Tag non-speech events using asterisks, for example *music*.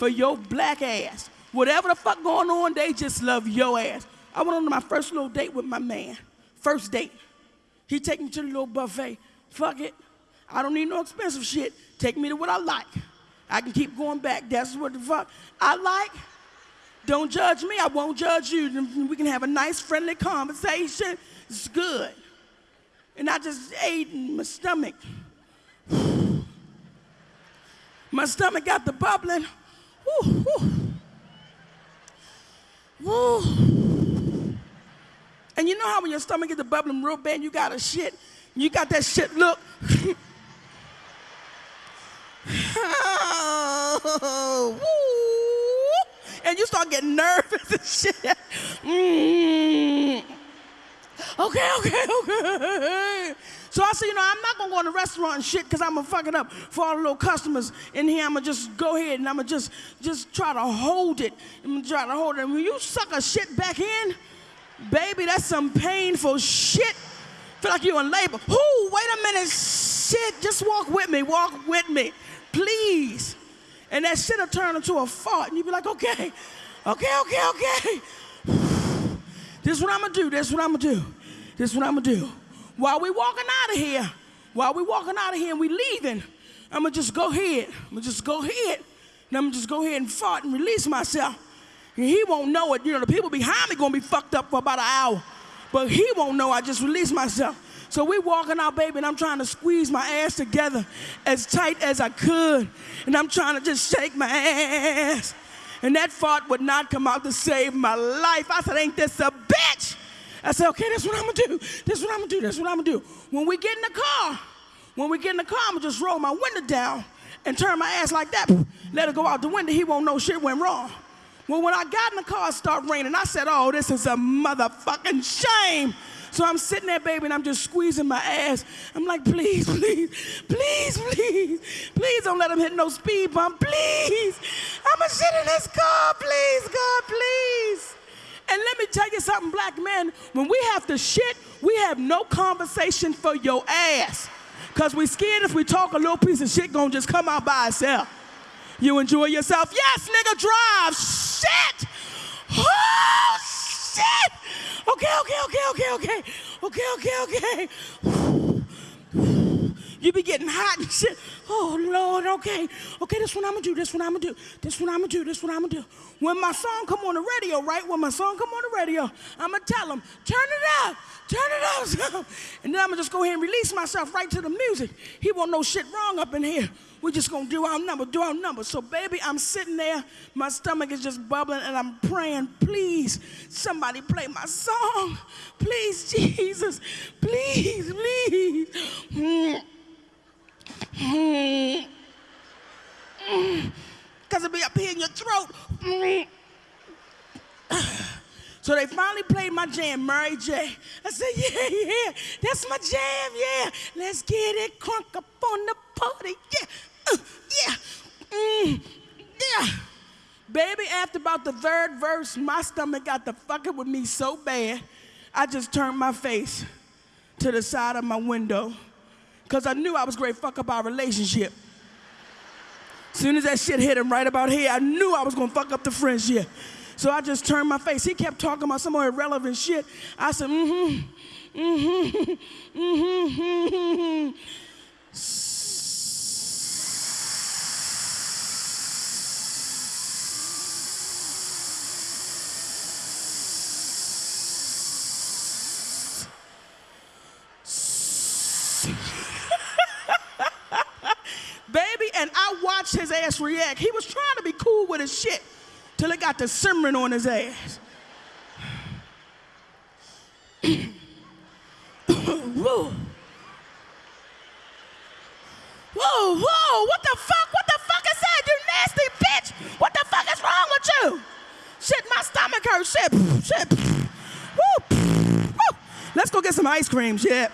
for your black ass. Whatever the fuck going on, they just love your ass. I went on my first little date with my man. First date. He take me to the little buffet. Fuck it. I don't need no expensive shit. Take me to what I like. I can keep going back. That's what the fuck I like. Don't judge me. I won't judge you. We can have a nice, friendly conversation. It's good. And I just ate in my stomach. *sighs* My stomach got the bubbling. Woo, woo. Woo. And you know how when your stomach gets the bubbling real bad, you got a shit. You got that shit look. *laughs* oh, and you start getting nervous and shit. *laughs* Mm. Okay, okay, okay. So I said, you know, I'm not gonna go in the restaurant and shit because I'm gonna fuck it up for all the little customers in here. I'm gonna just go ahead and I'm gonna just just try to hold it. I'm gonna try to hold it. And when you suck a shit back in, baby, that's some painful shit. Feel like you're in labor. Ooh, wait a minute, shit. Just walk with me, walk with me, please. And that shit'll turn into a fart, and you be like, okay, okay, okay, okay. *sighs* this is what I'm gonna do. This is what I'm gonna do. This is what I'm gonna do. While we walking out of here, while we walking out of here and we leaving, I'm gonna just go ahead. I'm gonna just go ahead. And I'm gonna just go ahead and fart and release myself. And he won't know it. You know, the people behind me gonna be fucked up for about an hour. But he won't know I just released myself. So we walking out, baby, and I'm trying to squeeze my ass together as tight as I could. And I'm trying to just shake my ass. And that fart would not come out to save my life. I said, ain't this a bitch? I said, okay, that's what I'm gonna do. This is what I'm gonna do. This is what I'm gonna do. When we get in the car, when we get in the car, I'm gonna just roll my window down and turn my ass like that. Let it go out the window. He won't know shit went wrong. Well, when I got in the car, it started raining. I said, oh, this is a motherfucking shame. So I'm sitting there, baby, and I'm just squeezing my ass. I'm like, please, *laughs* please, please, please, please don't let him hit no speed bump, please. I'm gonna sit in this car, please, God, please. And let me tell you something, black men, when we have to shit, we have no conversation for your ass. Cause we scared if we talk a little piece of shit gonna just come out by itself. You enjoy yourself? Yes, nigga, drive. Shit. Oh, shit. Okay, okay, okay, okay, okay. Okay, okay, okay. You be getting hot and shit. Oh, Lord, okay. Okay, this what I'm gonna do, this what I'm gonna do, this what I'm gonna do, this what I'm gonna do. When my song come on the radio, right? When my song come on the radio, I'm gonna tell them, turn it up, turn it up. *laughs* and then I'm gonna just go ahead and release myself right to the music. He won't know shit wrong up in here. We're just gonna do our number, do our number. So, baby, I'm sitting there, my stomach is just bubbling, and I'm praying, please, somebody play my song. Please, *laughs* Jesus, please, please. *laughs* Mm. Because it be up here in your throat. *clears throat* So they finally played my jam, Mary J. I said, yeah, yeah, that's my jam, yeah. Let's get it crunk up on the party, yeah, uh, yeah, mm, yeah. Baby, after about the third verse, my stomach got the fucking with me so bad, I just turned my face to the side of my window because I knew I was great fuck up our relationship. Soon as that shit hit him right about here, I knew I was gonna fuck up the friendship. So I just turned my face. He kept talking about some more irrelevant shit. I said, mm-hmm, mm-hmm, mm-hmm, mm-hmm. Ass react. He was trying to be cool with his shit till it got the simmering on his ass. *coughs* whoa. Whoa, whoa, what the fuck? What the fuck is that, you nasty bitch? What the fuck is wrong with you? Shit, my stomach hurts. Shit, shit. Woo. Woo. Let's go get some ice cream, shit.